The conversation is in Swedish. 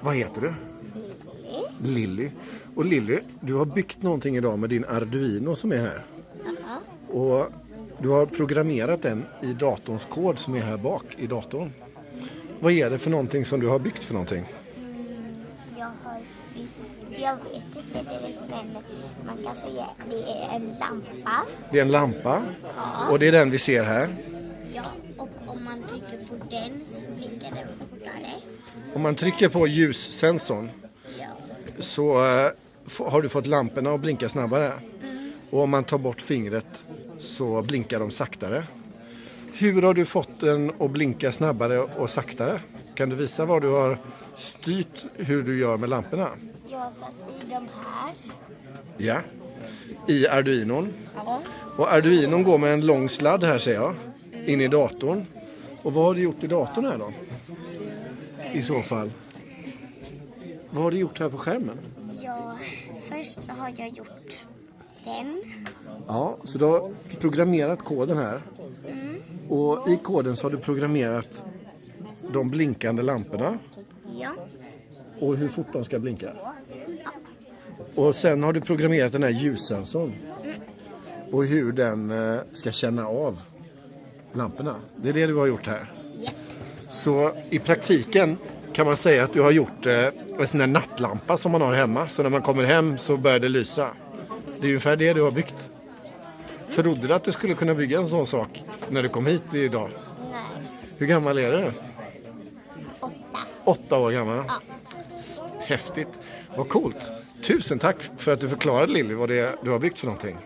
Vad heter du? Lilly. Och Lilly, du har byggt någonting idag med din Arduino som är här. Och du har programmerat den i datorns kod som är här bak i datorn. Vad är det för någonting som du har byggt för någonting? Jag har jag vet inte direkt men man kan säga att det är en lampa. Det är en lampa och det är den vi ser här. Ja, och om man trycker på den så blinkar den fortare. Om man trycker på ljussensorn Ja. så eh, har du fått lamporna att blinka snabbare. Och om man tar bort fingret så blinkar de saktare. Hur har du fått den att blinka snabbare och saktare? Kan du visa vad du har styrt hur du gör med lamporna? Jag har satt i de här. Ja. I Arduinon. Ja. Och Arduinon går med en lång sladd här ser jag. In i datorn. Och vad har du gjort i datorn här då? I så fall. Vad har du gjort här på skärmen? ja, först har jag gjort den. Ja, så du har programmerat koden här. Och i koden så har du programmerat de blinkande lamporna Ja. och hur fort de ska blinka. Och sen har du programmerat den här ljussensorn och hur den eh, ska känna av lamporna. Det är det du har gjort här. Ja. Så i praktiken kan man säga att du har gjort eh, en sån där nattlampa som man har hemma. Så när man kommer hem så börjar det lysa. Det är ungefär det du har byggt. Trodde du att du skulle kunna bygga en sån sak när du kom hit idag? Nej. Hur gammal är du? Åtta. Åtta år gammal? Ja. Häftigt. Vad coolt. Tusen tack för att du förklarade Lilly vad det är du har byggt för någonting.